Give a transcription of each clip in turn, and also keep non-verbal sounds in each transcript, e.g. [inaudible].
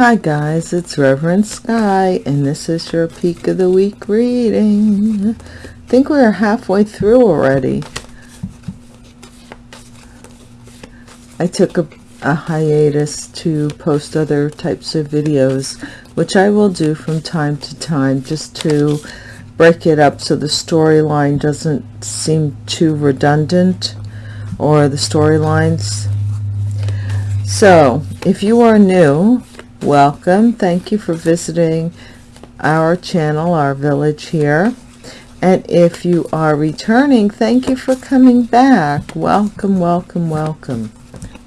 Hi guys, it's Reverend Sky, and this is your Peak of the Week reading. I think we're halfway through already. I took a, a hiatus to post other types of videos, which I will do from time to time, just to break it up so the storyline doesn't seem too redundant, or the storylines. So, if you are new, welcome. Thank you for visiting our channel our village here. And if you are returning thank you for coming back. Welcome welcome welcome.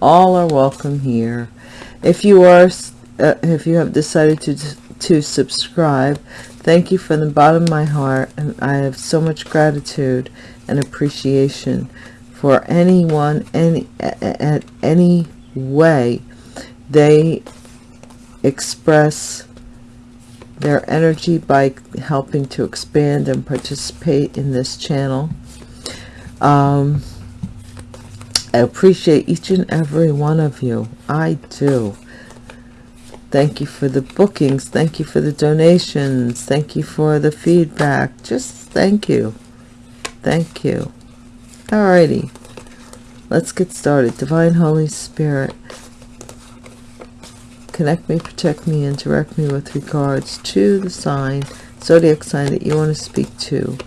All are welcome here. If you are uh, if you have decided to to subscribe thank you from the bottom of my heart and i have so much gratitude and appreciation for anyone any at any way they express their energy by helping to expand and participate in this channel. Um, I appreciate each and every one of you. I do. Thank you for the bookings. Thank you for the donations. Thank you for the feedback. Just thank you. Thank you. Alrighty. Let's get started. Divine Holy Spirit, connect me, protect me, and direct me with regards to the sign, zodiac sign that you want to speak to.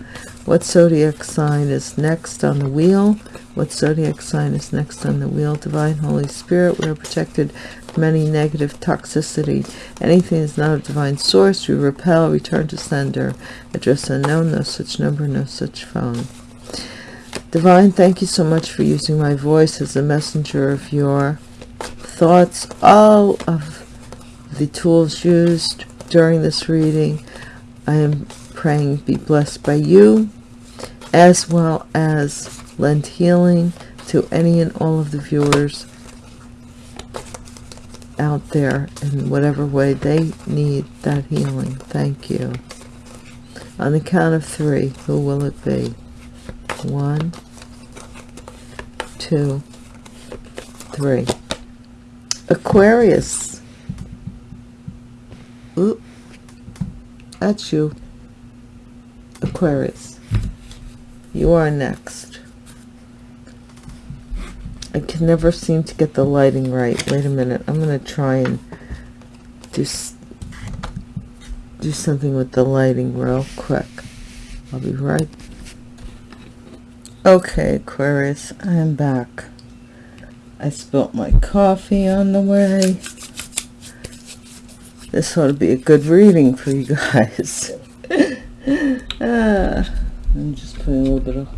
What zodiac sign is next on the wheel? What zodiac sign is next on the wheel? Divine Holy Spirit, we are protected from any negative toxicity. Anything is not of divine source, we repel, return to sender. Address unknown, no such number, no such phone. Divine, thank you so much for using my voice as a messenger of your thoughts. All of the tools used during this reading I am praying be blessed by you as well as lend healing to any and all of the viewers out there in whatever way they need that healing. Thank you. On the count of three, who will it be? One, two, three. Aquarius. Oop. That's you. Aquarius. You are next. I can never seem to get the lighting right. Wait a minute. I'm going to try and do, do something with the lighting real quick. I'll be right. Okay, Aquarius. I am back. I spilt my coffee on the way this ought to be a good reading for you guys. [laughs] ah, I'm just putting a little bit of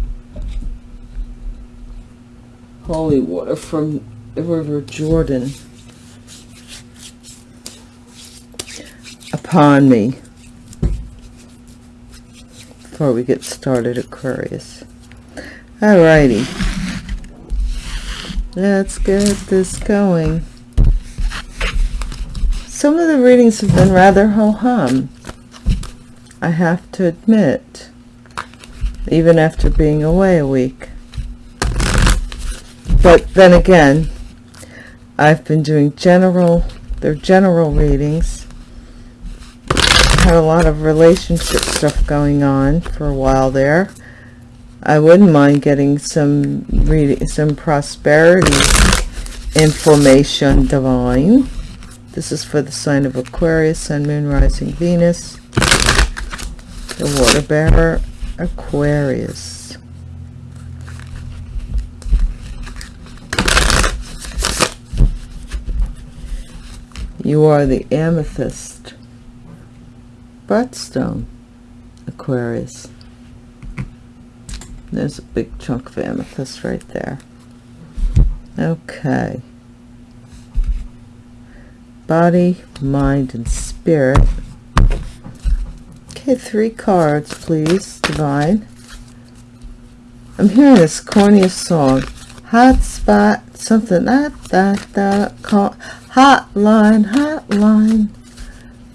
holy water from the River Jordan upon me before we get started, Aquarius. Alrighty. Let's get this going. Some of the readings have been rather ho-hum, I have to admit, even after being away a week. But then again, I've been doing general, they're general readings. I Had a lot of relationship stuff going on for a while there. I wouldn't mind getting some reading, some prosperity information divine. This is for the sign of Aquarius, Sun, Moon, Rising, Venus. The Water Bearer, Aquarius. You are the amethyst birthstone, Aquarius. There's a big chunk of amethyst right there. Okay body, mind, and spirit. Okay, three cards, please, Divine. I'm hearing this corniest song. Hot spot, something that that that call hotline, hotline.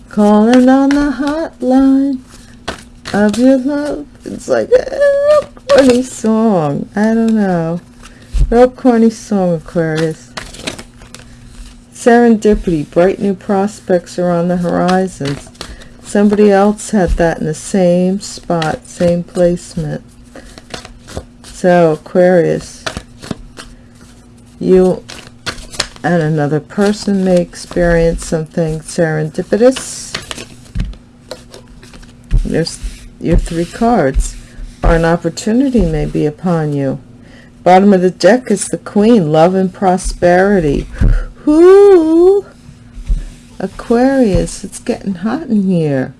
Calling on the hotline of your love. It's like a corny song. I don't know. Real corny song, Aquarius Serendipity, bright new prospects are on the horizon. Somebody else had that in the same spot, same placement. So, Aquarius, you and another person may experience something serendipitous. There's your three cards. Or an opportunity may be upon you. Bottom of the deck is the Queen, love and prosperity. Whoo! Aquarius, it's getting hot in here.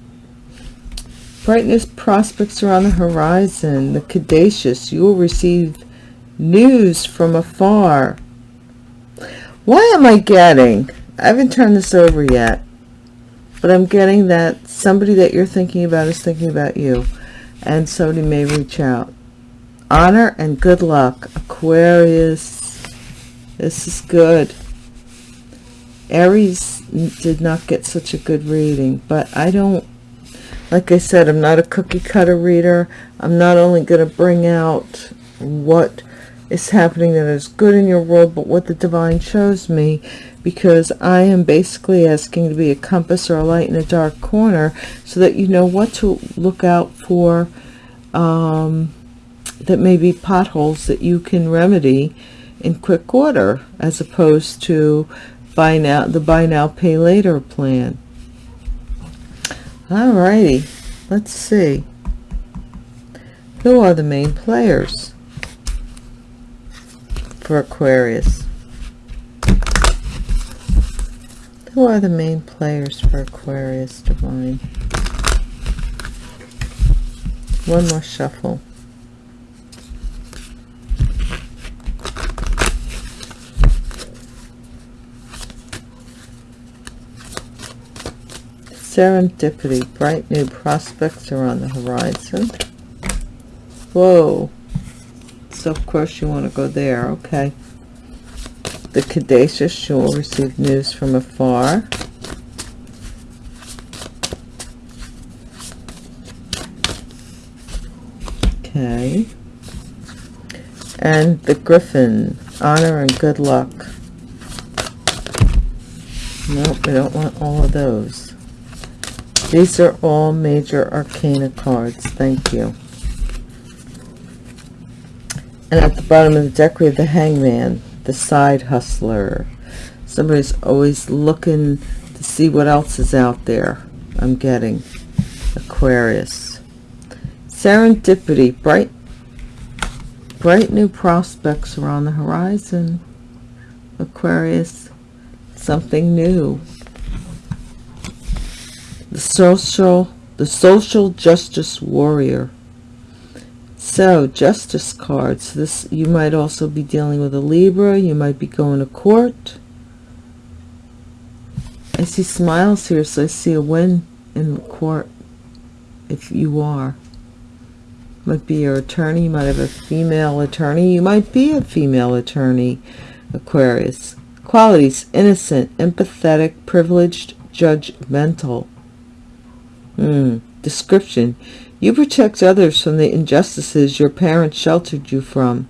Brightness prospects are on the horizon. The Caduceus, you will receive news from afar. Why am I getting? I haven't turned this over yet. But I'm getting that somebody that you're thinking about is thinking about you. And somebody may reach out. Honor and good luck. Aquarius. This is good. Aries did not get such a good reading. But I don't like I said, I'm not a cookie cutter reader. I'm not only going to bring out what is happening that is good in your world, but what the divine shows me, because I am basically asking to be a compass or a light in a dark corner so that you know what to look out for um, that may be potholes that you can remedy in quick order as opposed to buy now the buy now pay later plan Alrighty, let's see. Who are the main players for Aquarius? Who are the main players for Aquarius Divine? One more shuffle. Serendipity, bright new prospects are on the horizon. Whoa. So of course you want to go there, okay. The Caduceus, you will receive news from afar. Okay. And the Griffin, honor and good luck. Nope, we don't want all of those. These are all major arcana cards. Thank you. And at the bottom of the deck, we have the hangman, the side hustler. Somebody's always looking to see what else is out there. I'm getting Aquarius. Serendipity, bright, bright new prospects are on the horizon. Aquarius, something new the social the social justice warrior. So justice cards. This you might also be dealing with a libra. You might be going to court. I see smiles here so i see a win in court if you are. Might be your attorney. You might have a female attorney. You might be a female attorney aquarius. Qualities innocent empathetic privileged judgmental Hmm. Description. You protect others from the injustices your parents sheltered you from.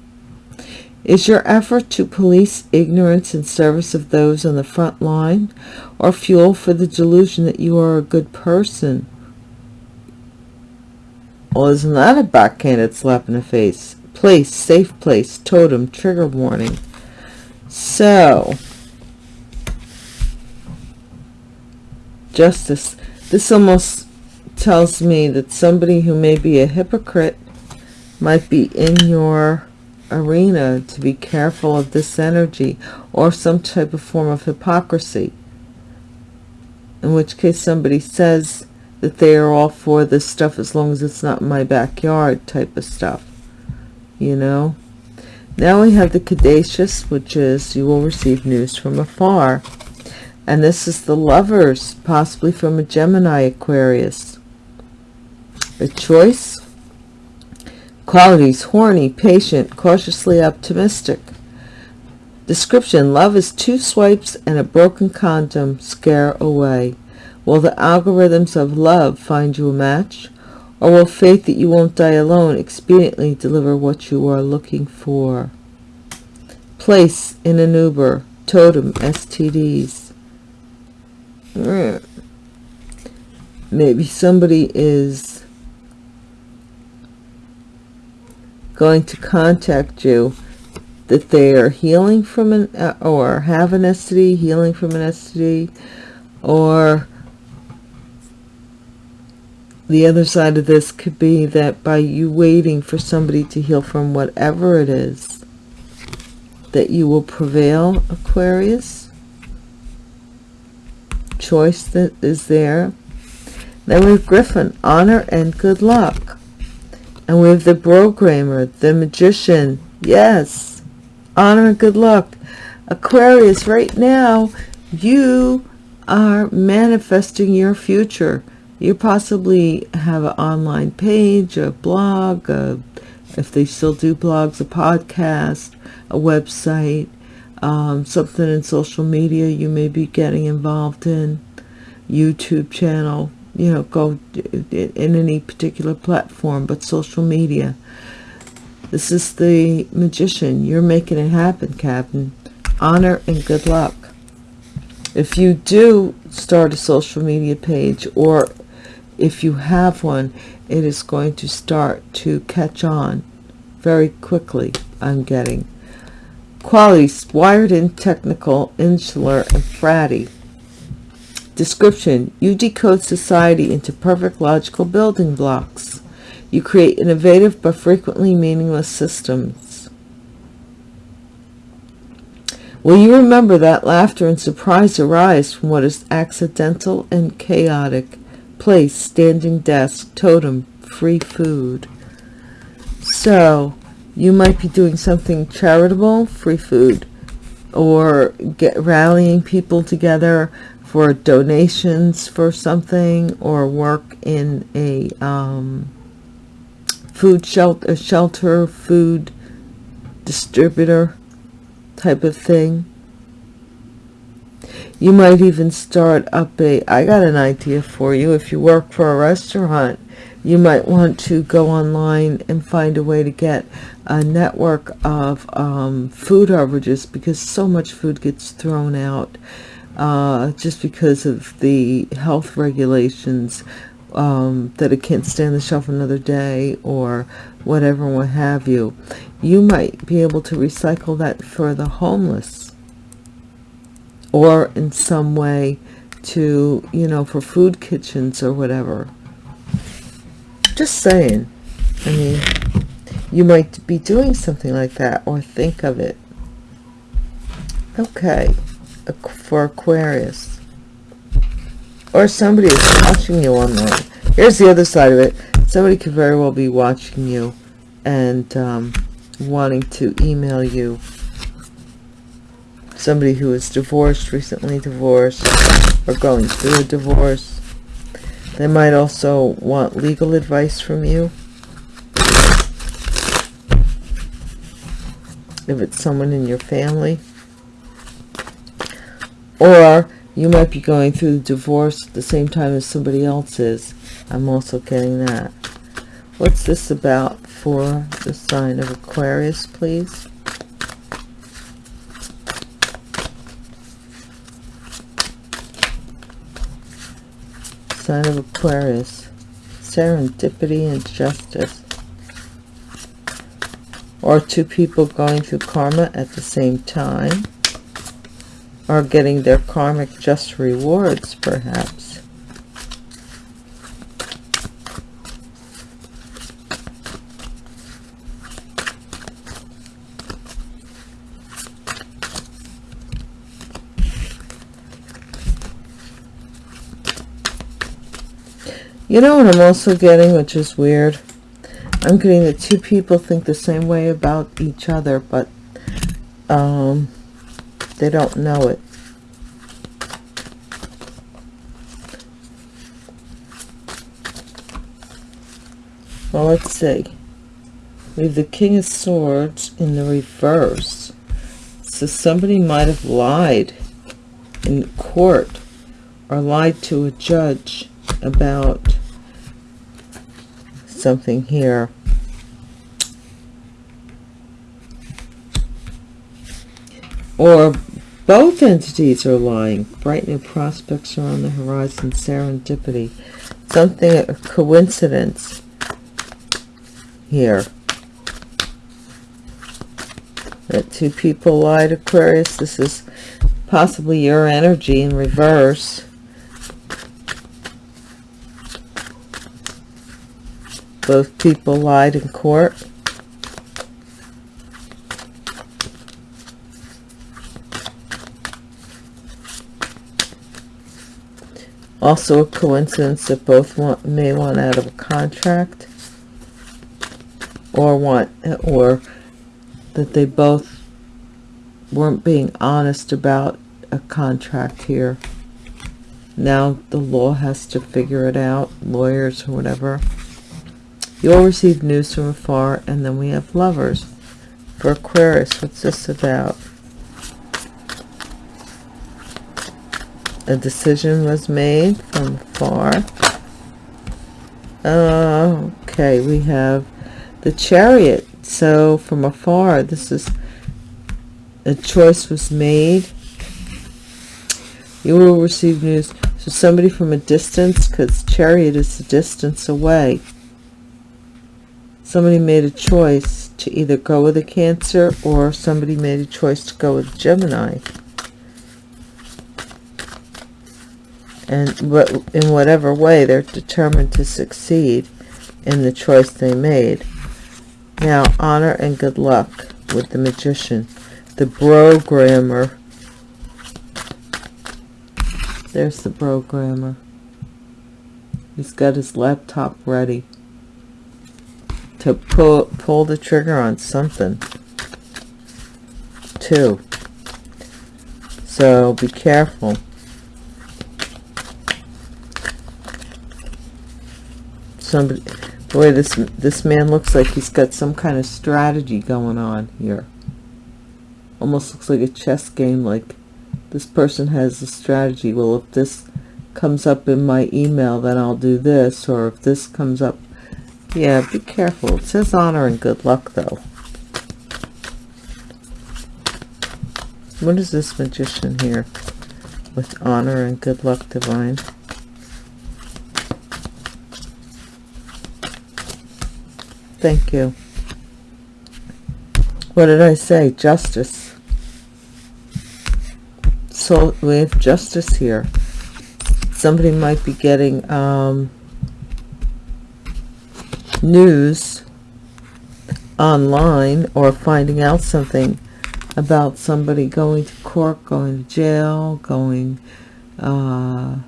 Is your effort to police ignorance in service of those on the front line or fuel for the delusion that you are a good person? Well, isn't that a backhanded slap in the face? Place, safe place, totem, trigger warning. So, justice. This almost tells me that somebody who may be a hypocrite might be in your arena to be careful of this energy or some type of form of hypocrisy. In which case somebody says that they are all for this stuff as long as it's not in my backyard type of stuff you know? Now we have the caduceus which is you will receive news from afar. And this is the lovers possibly from a gemini aquarius choice. Qualities horny patient cautiously optimistic. Description love is two swipes and a broken condom scare away. Will the algorithms of love find you a match? Or will faith that you won't die alone expediently deliver what you are looking for? Place in an uber. Totem stds maybe somebody is going to contact you that they are healing from an uh, or have an STD, healing from an STD, or the other side of this could be that by you waiting for somebody to heal from whatever it is, that you will prevail, Aquarius. Choice that is there. Then we have Griffin, honor and good luck. And we have the programmer, the magician, yes, honor and good luck. Aquarius, right now, you are manifesting your future. You possibly have an online page, a blog, a, if they still do blogs, a podcast, a website, um, something in social media you may be getting involved in, YouTube channel, you know, go in any particular platform, but social media. This is the magician. You're making it happen, Captain. Honor and good luck. If you do start a social media page or if you have one, it is going to start to catch on very quickly, I'm getting. Qualities, wired in, technical, insular, and fratty. Description, you decode society into perfect logical building blocks. You create innovative but frequently meaningless systems. Will you remember that laughter and surprise arise from what is accidental and chaotic? place, standing desk, totem, free food. So you might be doing something charitable, free food, or get rallying people together for donations for something, or work in a um, food shelter, shelter, food distributor type of thing you might even start up a, I got an idea for you. If you work for a restaurant, you might want to go online and find a way to get a network of um, food averages because so much food gets thrown out uh, just because of the health regulations um, that it can't stay on the shelf another day or whatever what have you. You might be able to recycle that for the homeless or in some way to, you know, for food kitchens or whatever. Just saying. I mean, you might be doing something like that or think of it. Okay, for Aquarius. Or somebody is watching you online. Here's the other side of it. Somebody could very well be watching you and um, wanting to email you somebody who is divorced, recently divorced, or going through a divorce. They might also want legal advice from you. If it's someone in your family. Or you might be going through divorce at the same time as somebody else is. I'm also getting that. What's this about for the sign of Aquarius, please? sign of Aquarius, serendipity and justice. Or two people going through karma at the same time, or getting their karmic just rewards, perhaps. You know what I'm also getting, which is weird? I'm getting that two people think the same way about each other, but um, they don't know it. Well, let's see. We have the King of Swords in the reverse. So somebody might have lied in court or lied to a judge about something here. Or both entities are lying. Bright new prospects are on the horizon. Serendipity. Something, a coincidence here. That two people lied, Aquarius. This is possibly your energy in reverse. Both people lied in court. Also a coincidence that both want, may want out of a contract or want or that they both weren't being honest about a contract here. Now the law has to figure it out, lawyers or whatever. You'll receive news from afar, and then we have lovers. For Aquarius, what's this about? A decision was made from far. Uh, okay, we have the chariot. So from afar, this is a choice was made. You will receive news. So somebody from a distance, because chariot is a distance away. Somebody made a choice to either go with a Cancer or somebody made a choice to go with Gemini. And in whatever way they're determined to succeed in the choice they made. Now, honor and good luck with the magician. The programmer. There's the programmer. He's got his laptop ready to pull, pull the trigger on something. Too. So be careful. Somebody boy this this man looks like he's got some kind of strategy going on here. Almost looks like a chess game like this person has a strategy. Well if this comes up in my email then I'll do this or if this comes up yeah be careful. It says honor and good luck though. What is this magician here with honor and good luck divine Thank you. What did I say? Justice. So we have justice here. Somebody might be getting um, news online or finding out something about somebody going to court, going to jail, going, uh,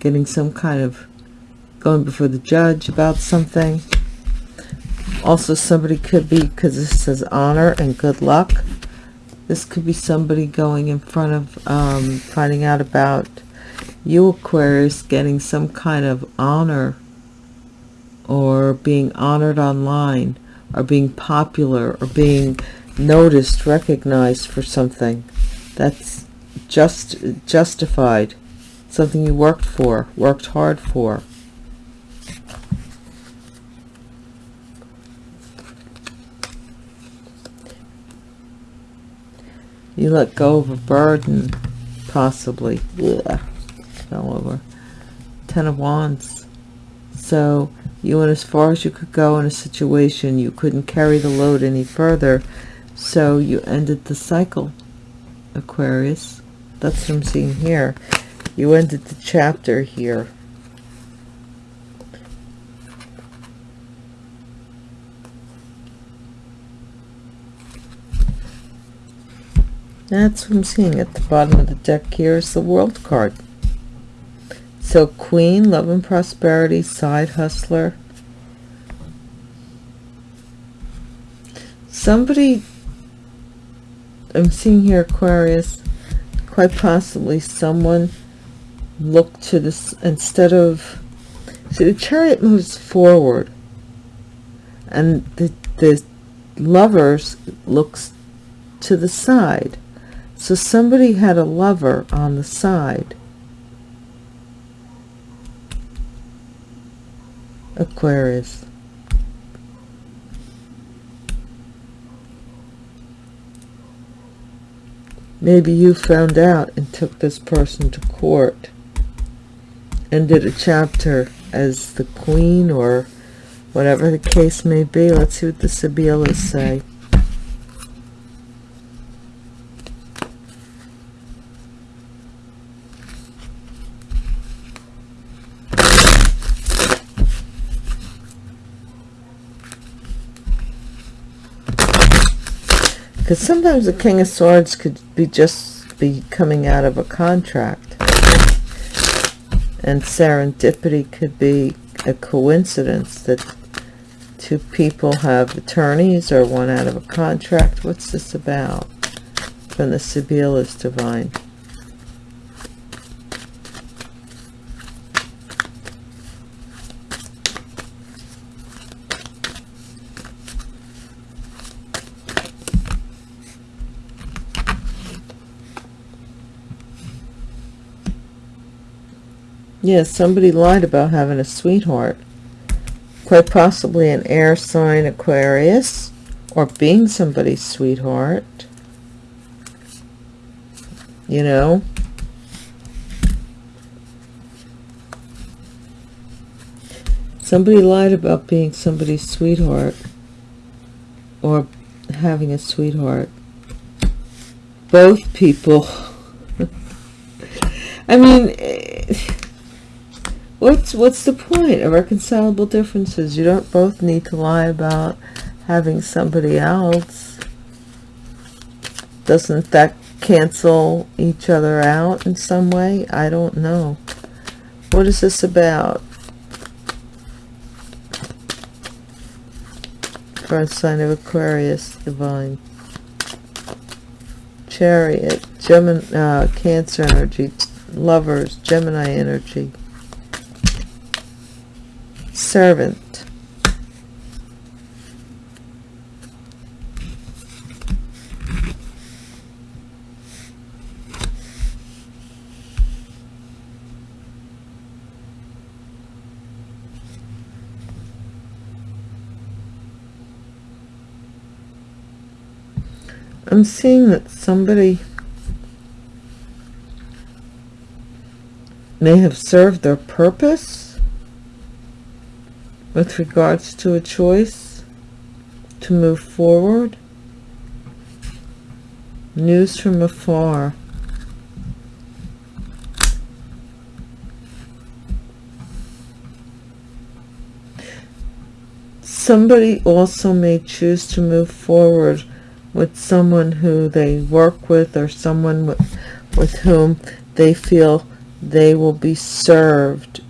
getting some kind of, going before the judge about something also somebody could be because this says honor and good luck. This could be somebody going in front of um, finding out about you Aquarius getting some kind of honor or being honored online or being popular or being noticed recognized for something. That's just justified. Something you worked for worked hard for You let go of a burden, possibly. Yeah, fell over. Ten of Wands. So you went as far as you could go in a situation. You couldn't carry the load any further. So you ended the cycle, Aquarius. That's what I'm seeing here. You ended the chapter here. That's what I'm seeing at the bottom of the deck here is the world card. So Queen, Love and Prosperity, Side Hustler. Somebody, I'm seeing here Aquarius, quite possibly someone looked to this, instead of, see the chariot moves forward and the, the lovers looks to the side so somebody had a lover on the side. Aquarius. maybe you found out and took this person to court and did a chapter as the queen or whatever the case may be. Let's see what the Sibyllus say. Because sometimes the King of Swords could be just be coming out of a contract. And serendipity could be a coincidence that two people have attorneys or one out of a contract. What's this about? From the Sibyllus Divine. Yes, somebody lied about having a sweetheart. Quite possibly an air sign Aquarius or being somebody's sweetheart. You know? Somebody lied about being somebody's sweetheart or having a sweetheart. Both people. [laughs] I mean, eh, what's what's the point of reconcilable differences? You don't both need to lie about having somebody else. Doesn't that cancel each other out in some way? I don't know. What is this about? A sign of aquarius divine. Chariot gemini uh, cancer energy lovers gemini energy servant. I'm seeing that somebody may have served their purpose with regards to a choice to move forward. News from afar. Somebody also may choose to move forward with someone who they work with or someone with, with whom they feel they will be served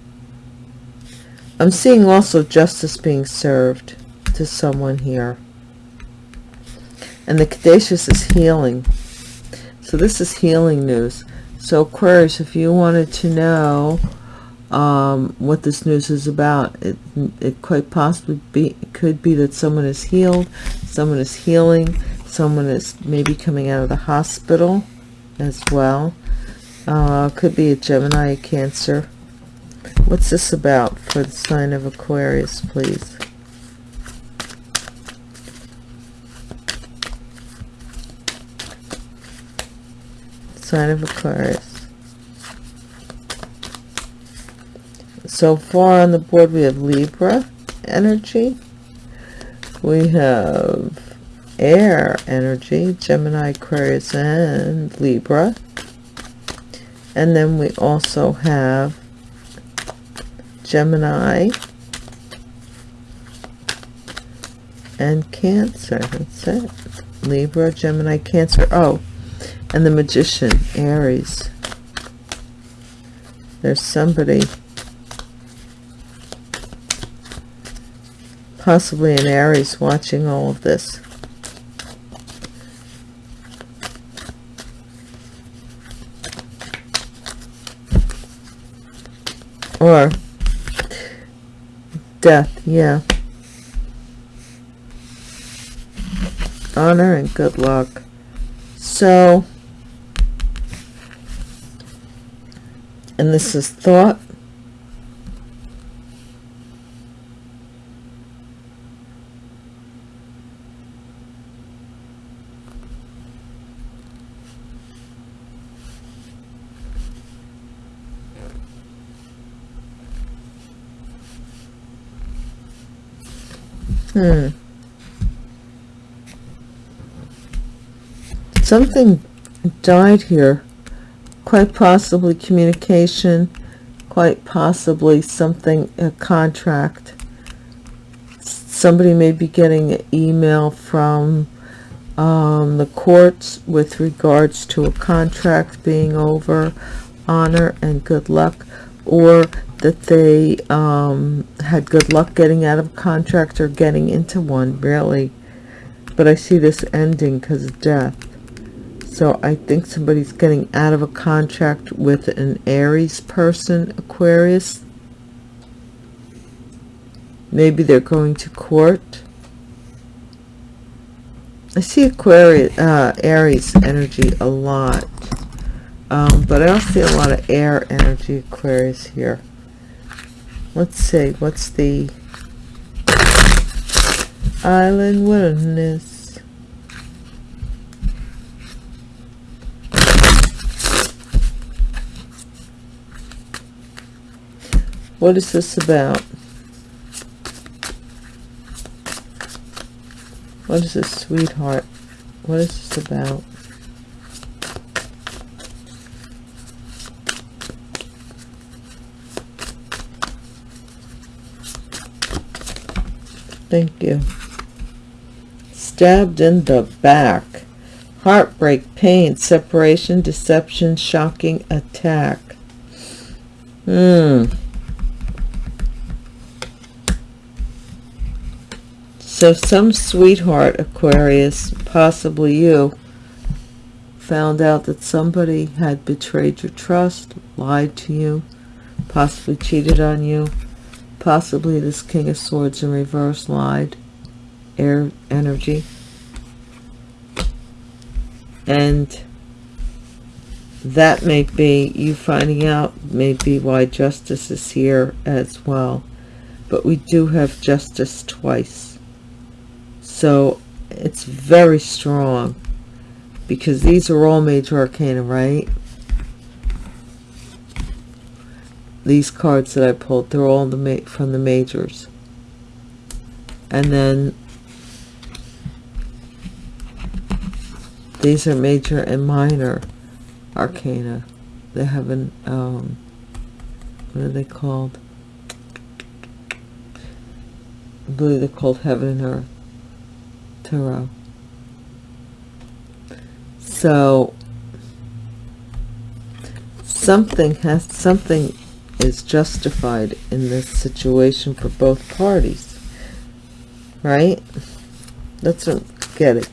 I'm seeing also justice being served to someone here. And the Caduceus is healing. So this is healing news. So Aquarius, if you wanted to know um, what this news is about, it, it quite possibly be, could be that someone is healed, someone is healing, someone is maybe coming out of the hospital as well. Uh, could be a Gemini, a Cancer, What's this about for the sign of Aquarius, please? Sign of Aquarius. So far on the board we have Libra energy. We have air energy, Gemini, Aquarius, and Libra. And then we also have Gemini, and Cancer. That's it. Libra, Gemini, Cancer. Oh, and the Magician, Aries. There's somebody, possibly an Aries, watching all of this. Or Death, yeah. Honor and good luck. So, and this is thought. Hmm. Something died here. Quite possibly communication. Quite possibly something, a contract. Somebody may be getting an email from um, the courts with regards to a contract being over. Honor and good luck. Or that they um, had good luck getting out of a contract or getting into one, really. But I see this ending because of death. So I think somebody's getting out of a contract with an Aries person, Aquarius. Maybe they're going to court. I see Aquarius, uh, Aries energy a lot. Um, but I also see a lot of air energy, Aquarius here let's see what's the island wilderness what is this about what is this sweetheart what is this about Thank you. Stabbed in the back. Heartbreak, pain, separation, deception, shocking attack. Hmm. So some sweetheart, Aquarius, possibly you, found out that somebody had betrayed your trust, lied to you, possibly cheated on you, Possibly this King of Swords in reverse lied. Air energy. And that may be you finding out maybe why justice is here as well. But we do have justice twice. So it's very strong because these are all major arcana, right? these cards that I pulled, they're all the from the majors. And then these are major and minor arcana. They have an, um, what are they called? I believe they're called Heaven and Earth So something has something is justified in this situation for both parties. Right? That's what I'm getting.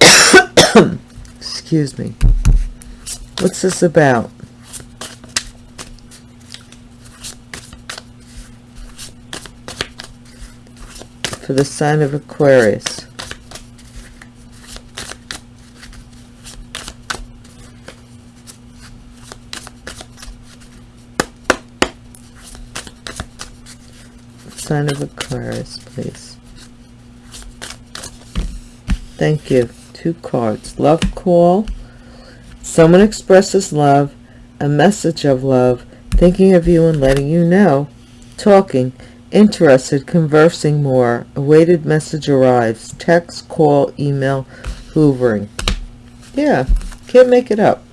[coughs] Excuse me. What's this about? For the sign of Aquarius. sign of Aquarius, please. Thank you. Two cards. Love call. Someone expresses love. A message of love. Thinking of you and letting you know. Talking. Interested. Conversing more. Awaited message arrives. Text, call, email, hoovering. Yeah. Can't make it up.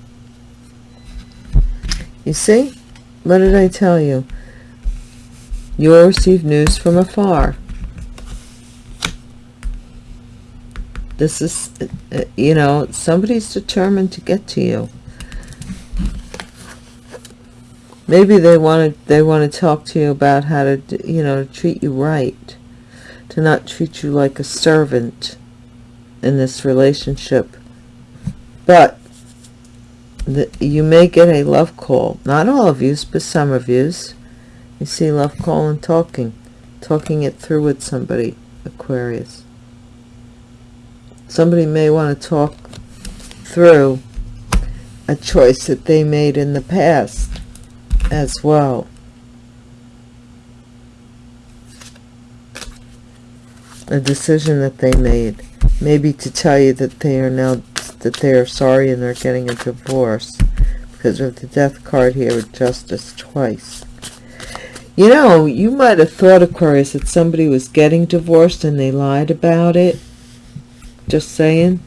You see? What did I tell you? You will receive news from afar. This is, uh, you know, somebody's determined to get to you. Maybe they want to, they want to talk to you about how to, you know, treat you right. To not treat you like a servant in this relationship. But the, you may get a love call. Not all of you, but some of yous. You see love call and talking. Talking it through with somebody, Aquarius. Somebody may want to talk through a choice that they made in the past as well. A decision that they made. Maybe to tell you that they are now that they are sorry and they're getting a divorce because of the death card here with justice twice You know, you might have thought, Aquarius, that somebody was getting divorced and they lied about it. Just saying.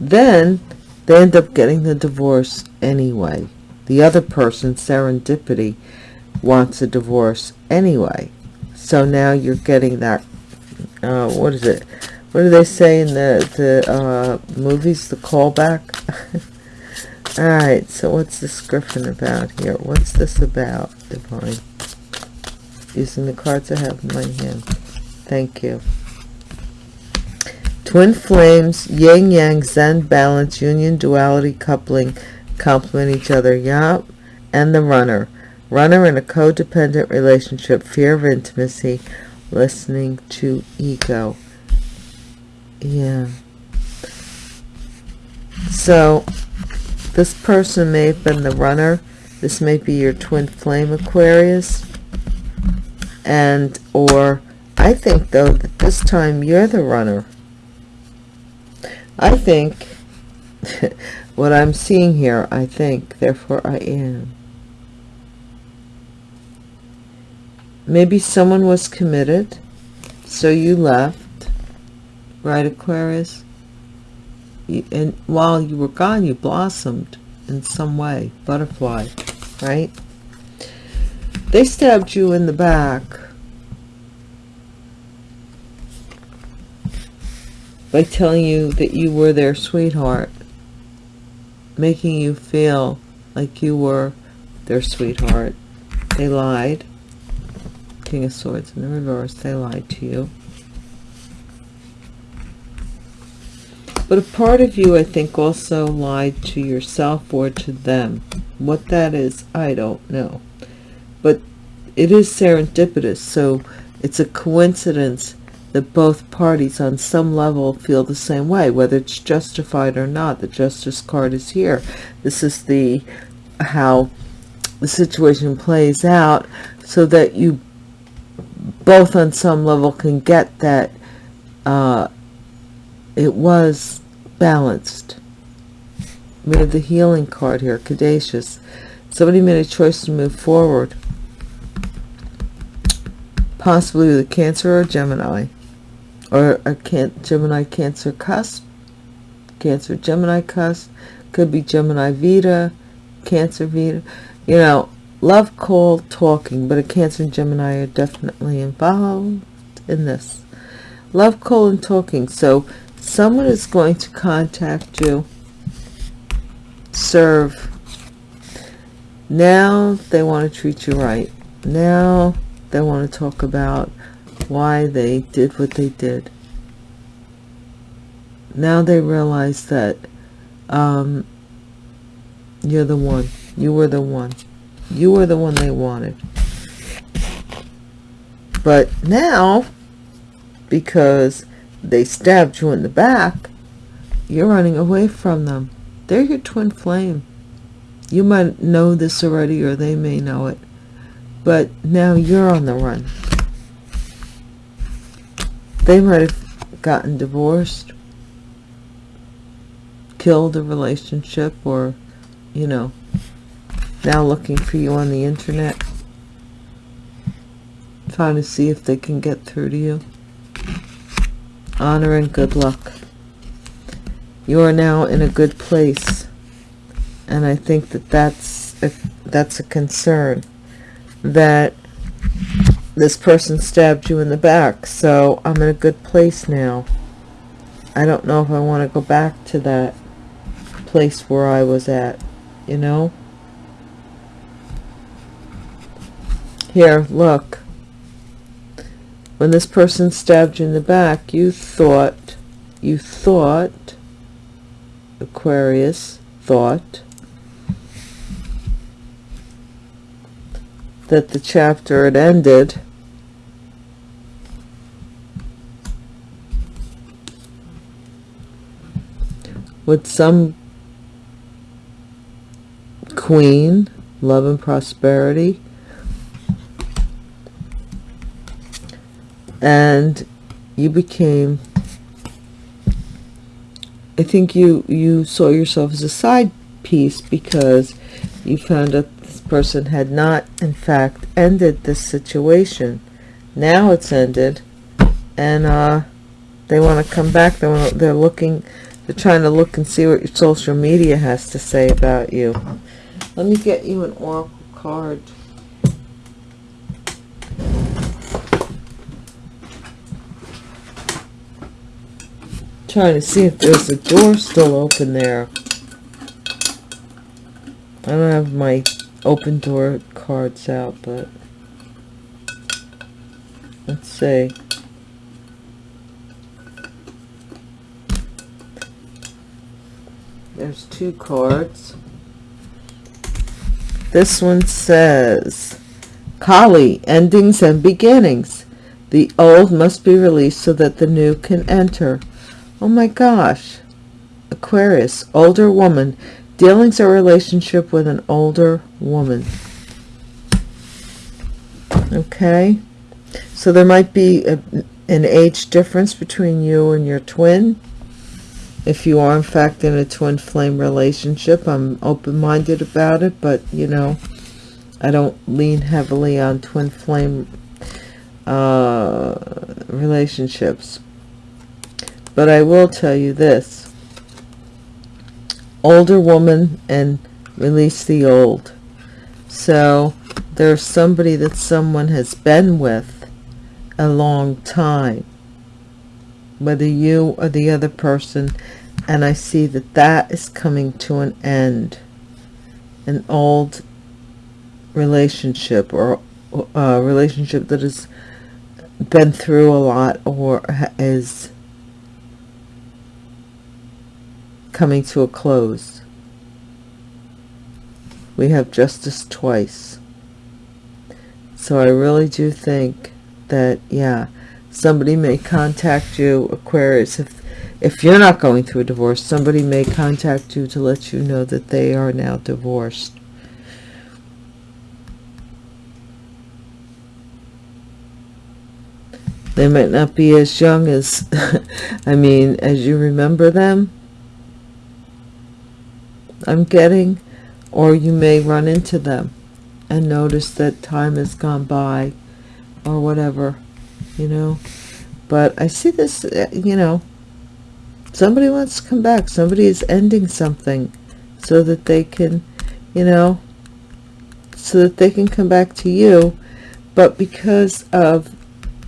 Then they end up getting the divorce anyway. The other person, serendipity, wants a divorce anyway. So now you're getting that, uh, what is it? What do they say in the, the uh, movies, the callback? [laughs] Alright, so what's this griffin about here? What's this about, Divine? Using the cards I have in my hand. Thank you. Twin flames, yin yang, zen, balance, union, duality, coupling, complement each other. Yup. And the runner. Runner in a codependent relationship, fear of intimacy, listening to ego. Yeah. So, this person may have been the runner. This may be your twin flame Aquarius. And, or, I think though that this time you're the runner. I think, [laughs] what I'm seeing here, I think, therefore I am. Maybe someone was committed, so you left, right, Aquarius? And while you were gone, you blossomed in some way, butterfly, right? They stabbed you in the back by telling you that you were their sweetheart, making you feel like you were their sweetheart. They lied. King of Swords in the reverse, they lied to you. But a part of you, I think, also lied to yourself or to them. What that is, I don't know. But it is serendipitous, so it's a coincidence that both parties on some level feel the same way, whether it's justified or not. The justice card is here. This is the how the situation plays out so that you both on some level can get that uh, it was balanced. We have the healing card here, Caduceus. Somebody made a choice to move forward. Possibly with a Cancer or Gemini or a can Gemini Cancer cusp, Cancer Gemini cusp, could be Gemini Vita, Cancer Vita, you know, love call talking, but a Cancer and Gemini are definitely involved in this. Love call and talking. So someone is going to contact you, serve. Now they want to treat you right. Now they want to talk about why they did what they did. Now they realize that um, you're the one. You were the one. You were the one they wanted. But now, because they stabbed you in the back, you're running away from them. They're your twin flame. You might know this already or they may know it. But now you're on the run they might have gotten divorced killed a relationship or you know now looking for you on the internet trying to see if they can get through to you. Honor and good luck. You are now in a good place and I think that that's a, that's a concern that this person stabbed you in the back so I'm in a good place now. I don't know if I want to go back to that place where I was at you know? Here look. When this person stabbed you in the back you thought you thought Aquarius thought that the chapter had ended with some queen, love and prosperity, and you became I think you you saw yourself as a side piece because you found out this person had not in fact ended this situation. Now it's ended. And uh they want to come back. They want they're looking they're trying to look and see what your social media has to say about you. Let me get you an oracle card. Trying to see if there's a door still open there. I don't have my open door cards out but let's see there's two cards this one says Kali endings and beginnings. The old must be released so that the new can enter. Oh my gosh. Aquarius older woman dealings a relationship with an older woman. Okay. So there might be a, an age difference between you and your twin if you are in fact in a twin flame relationship i'm open-minded about it but you know i don't lean heavily on twin flame uh, relationships. But i will tell you this. Older woman and release the old. So there's somebody that someone has been with a long time whether you or the other person and I see that that is coming to an end. An old relationship or a relationship that has been through a lot or is coming to a close. We have justice twice. So I really do think that yeah somebody may contact you Aquarius if if you're not going through a divorce somebody may contact you to let you know that they are now divorced. They might not be as young as [laughs] I mean as you remember them. I'm getting or you may run into them and notice that time has gone by or whatever you know? But I see this uh, you know somebody wants to come back. Somebody is ending something so that they can you know so that they can come back to you. But because of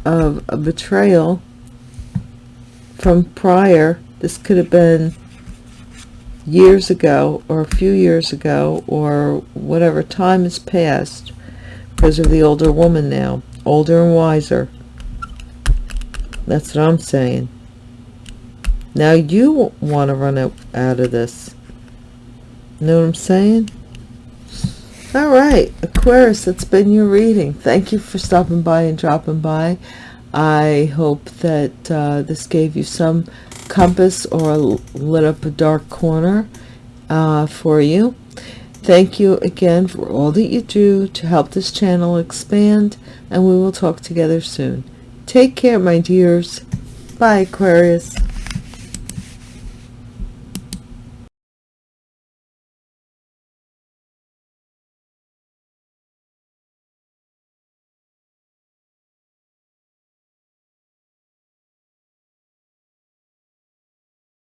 of a betrayal from prior this could have been years ago or a few years ago or whatever time has passed because of the older woman now older and wiser that's what I'm saying. Now you want to run out, out of this. Know what I'm saying? All right Aquarius that's been your reading. Thank you for stopping by and dropping by. I hope that uh, this gave you some compass or lit up a dark corner uh, for you. Thank you again for all that you do to help this channel expand and we will talk together soon take care my dears. Bye Aquarius